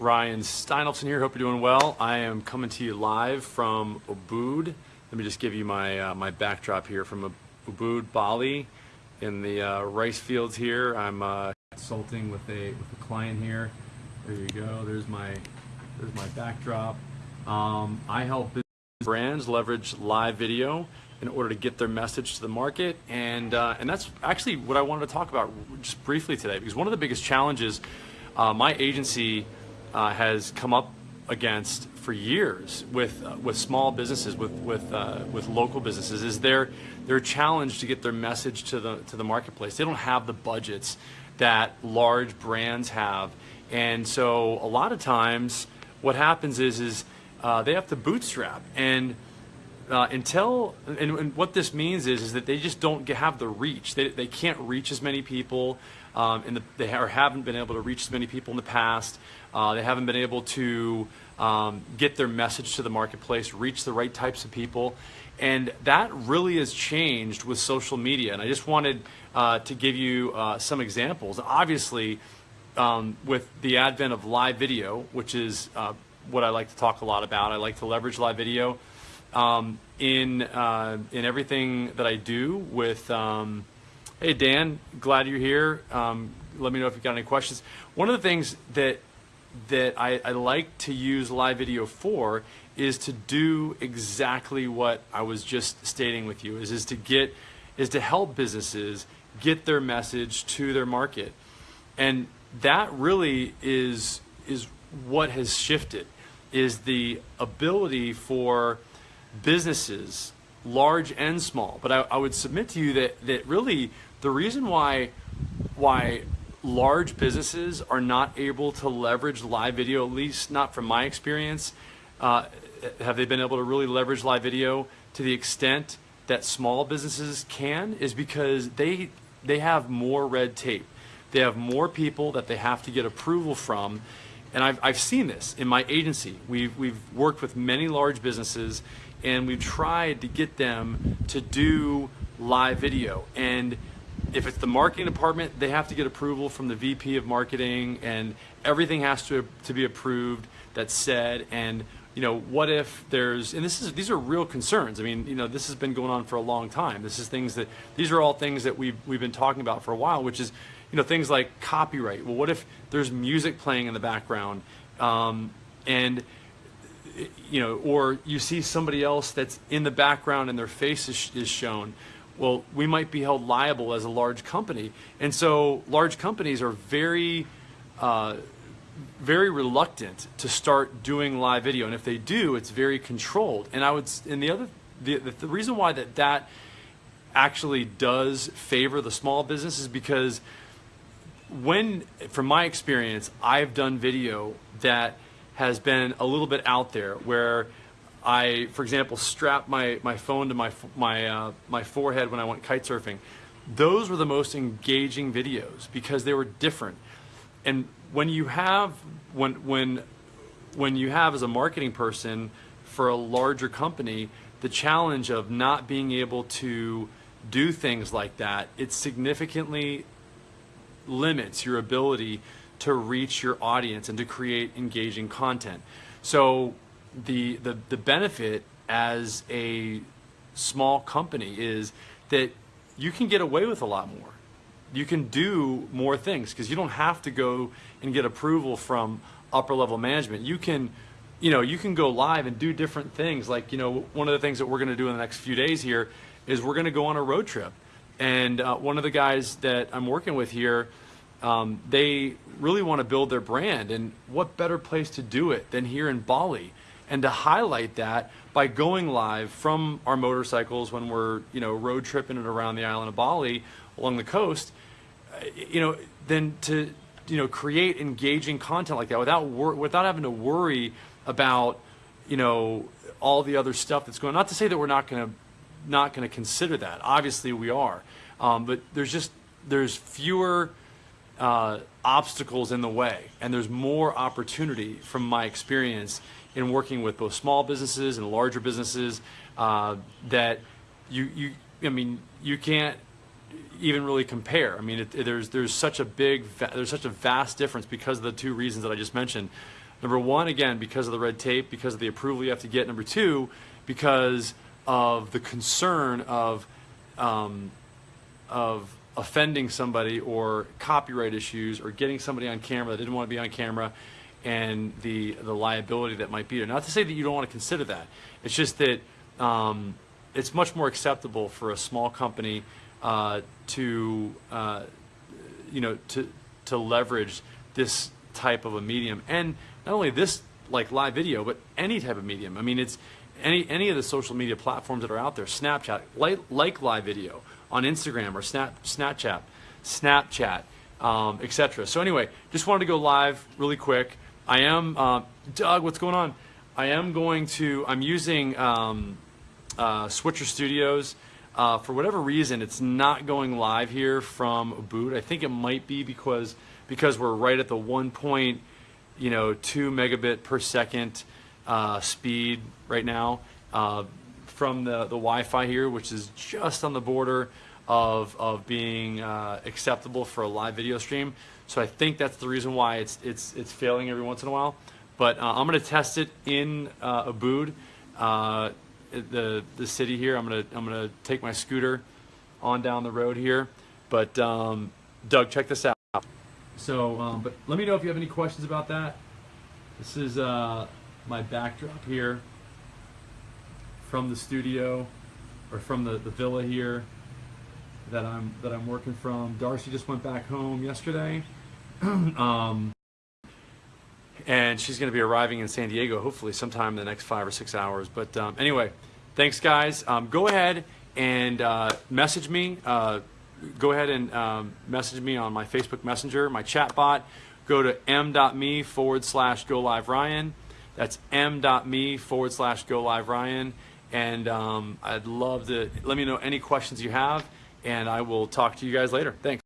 Ryan Steinolfson here. Hope you're doing well. I am coming to you live from Ubud. Let me just give you my uh, my backdrop here from Ubud, Bali, in the uh, rice fields here. I'm uh, consulting with a with a client here. There you go. There's my there's my backdrop. Um, I help brands leverage live video in order to get their message to the market, and uh, and that's actually what I wanted to talk about just briefly today. Because one of the biggest challenges uh, my agency uh, has come up against for years with uh, with small businesses, with with uh, with local businesses, is their their challenge to get their message to the to the marketplace. They don't have the budgets that large brands have, and so a lot of times what happens is is uh, they have to bootstrap and. Uh, until and, and, what this means is is that they just don't get, have the reach. They, they can't reach as many people, um, and the, they are, haven't been able to reach as many people in the past. Uh, they haven't been able to um, get their message to the marketplace, reach the right types of people. And that really has changed with social media. And I just wanted uh, to give you uh, some examples. Obviously, um, with the advent of live video, which is uh, what I like to talk a lot about, I like to leverage live video um, in, uh, in everything that I do with. Um, hey, Dan, glad you're here. Um, let me know if you've got any questions. One of the things that that I, I, like to use live video for is to do exactly what I was just stating with you is, is to get is to help businesses get their message to their market and that really is is what has shifted is the ability for businesses large and small but I, I would submit to you that that really the reason why why large businesses are not able to leverage live video, at least not from my experience. Uh, have they been able to really leverage live video to the extent that small businesses can is because they they have more red tape. They have more people that they have to get approval from. And I've, I've seen this in my agency. We've, we've worked with many large businesses and we've tried to get them to do live video. And if it's the marketing department, they have to get approval from the VP of marketing and everything has to, to be approved that's said. And, you know, what if there's, and this is, these are real concerns. I mean, you know, this has been going on for a long time. This is things that, these are all things that we've, we've been talking about for a while, which is, you know, things like copyright. Well, what if there's music playing in the background um, and, you know, or you see somebody else that's in the background and their face is, is shown well, we might be held liable as a large company. And so large companies are very, uh, very reluctant to start doing live video. And if they do, it's very controlled. And I would, and the other, the, the reason why that that actually does favor the small business is because when, from my experience, I've done video that has been a little bit out there where I, for example, strap my, my phone to my, my, uh, my forehead when I went kite surfing. Those were the most engaging videos because they were different. And when you have, when, when, when you have as a marketing person for a larger company, the challenge of not being able to do things like that, it significantly limits your ability to reach your audience and to create engaging content. So the, the, the benefit as a small company is that you can get away with a lot more. You can do more things because you don't have to go and get approval from upper level management. You can, you know, you can go live and do different things. Like, you know, one of the things that we're going to do in the next few days here is we're going to go on a road trip. And uh, one of the guys that I'm working with here, um, they really want to build their brand. And what better place to do it than here in Bali? and to highlight that by going live from our motorcycles when we're you know road tripping it around the island of Bali along the coast, uh, you know, then to you know create engaging content like that without without having to worry about you know all the other stuff that's going. on. Not to say that we're not going to not going to consider that. Obviously, we are, um, but there's just there's fewer uh, obstacles in the way, and there's more opportunity from my experience in working with both small businesses and larger businesses uh, that you, you, I mean, you can't even really compare. I mean, it, it, there's there's such a big there's such a vast difference because of the two reasons that I just mentioned. Number one, again, because of the red tape, because of the approval you have to get. Number two, because of the concern of um, of offending somebody or copyright issues or getting somebody on camera that didn't want to be on camera and the the liability that might be there. Not to say that you don't want to consider that. It's just that um, it's much more acceptable for a small company uh, to uh, you know to to leverage this type of a medium and not only this like live video but any type of medium. I mean it's any any of the social media platforms that are out there, Snapchat, like, like live video on Instagram or Snap Snapchat, Snapchat, um, etc. So anyway, just wanted to go live really quick. I am uh, Doug. What's going on? I am going to. I'm using um, uh, Switcher Studios. Uh, for whatever reason, it's not going live here from Ubud. I think it might be because because we're right at the one point, you know, two megabit per second uh, speed right now uh, from the, the Wi-Fi here, which is just on the border of, of being uh, acceptable for a live video stream. So I think that's the reason why it's, it's, it's failing every once in a while. But uh, I'm going to test it in uh, Ubud, uh, the, the city here. I'm going to I'm gonna take my scooter on down the road here. But um, Doug, check this out. So, um, but let me know if you have any questions about that. This is uh, my backdrop here from the studio or from the, the villa here that I'm that I'm working from. Darcy just went back home yesterday. um, and she's going to be arriving in San Diego hopefully sometime in the next five or six hours. But um, anyway, thanks guys. Um, go ahead and uh, message me. Uh, go ahead and um, message me on my Facebook Messenger, my chat bot. Go to m.me forward slash go live Ryan. That's m.me forward slash go live Ryan. And um, I'd love to let me know any questions you have, and I will talk to you guys later. Thanks.